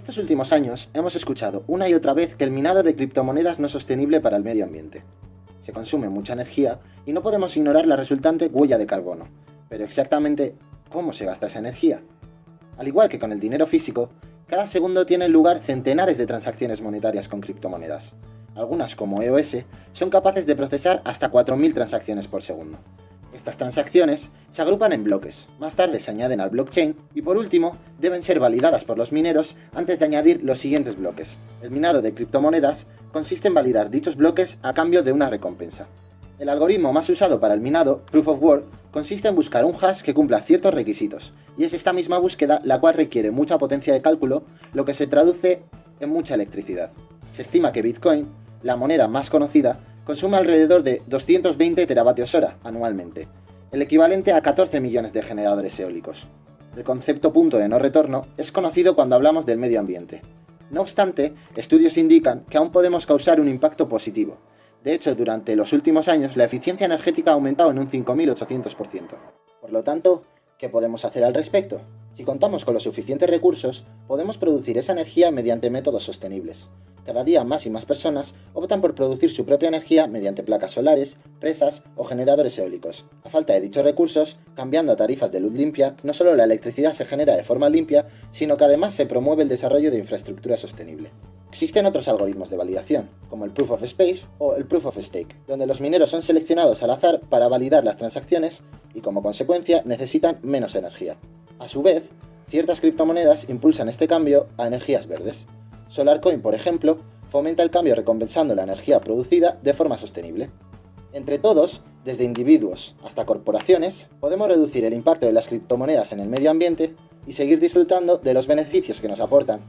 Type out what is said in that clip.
Estos últimos años hemos escuchado una y otra vez que el minado de criptomonedas no es sostenible para el medio ambiente. Se consume mucha energía y no podemos ignorar la resultante huella de carbono. Pero exactamente, ¿cómo se gasta esa energía? Al igual que con el dinero físico, cada segundo tienen lugar centenares de transacciones monetarias con criptomonedas. Algunas, como EOS, son capaces de procesar hasta 4.000 transacciones por segundo. Estas transacciones se agrupan en bloques, más tarde se añaden al blockchain y por último deben ser validadas por los mineros antes de añadir los siguientes bloques. El minado de criptomonedas consiste en validar dichos bloques a cambio de una recompensa. El algoritmo más usado para el minado, Proof of Work, consiste en buscar un hash que cumpla ciertos requisitos, y es esta misma búsqueda la cual requiere mucha potencia de cálculo, lo que se traduce en mucha electricidad. Se estima que Bitcoin, la moneda más conocida, consume alrededor de 220 teravatios hora anualmente, el equivalente a 14 millones de generadores eólicos. El concepto punto de no retorno es conocido cuando hablamos del medio ambiente. No obstante, estudios indican que aún podemos causar un impacto positivo. De hecho, durante los últimos años la eficiencia energética ha aumentado en un 5.800%. Por lo tanto, ¿qué podemos hacer al respecto? Si contamos con los suficientes recursos, podemos producir esa energía mediante métodos sostenibles. Cada día más y más personas optan por producir su propia energía mediante placas solares, presas o generadores eólicos. A falta de dichos recursos, cambiando a tarifas de luz limpia, no solo la electricidad se genera de forma limpia, sino que además se promueve el desarrollo de infraestructura sostenible. Existen otros algoritmos de validación, como el Proof of Space o el Proof of Stake, donde los mineros son seleccionados al azar para validar las transacciones y como consecuencia necesitan menos energía. A su vez, ciertas criptomonedas impulsan este cambio a energías verdes. SolarCoin, por ejemplo, fomenta el cambio recompensando la energía producida de forma sostenible. Entre todos, desde individuos hasta corporaciones, podemos reducir el impacto de las criptomonedas en el medio ambiente y seguir disfrutando de los beneficios que nos aportan